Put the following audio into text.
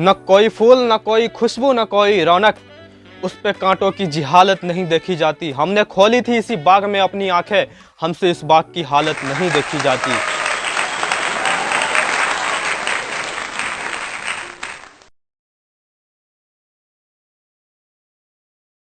न कोई फूल, न कोई खुशबू, न कोई रौनक। उस पे कांटों की जिहालत नहीं देखी जाती। हमने खोली थी इसी बाग में अपनी आँखें। हमसे इस बाग की हालत नहीं देखी जाती।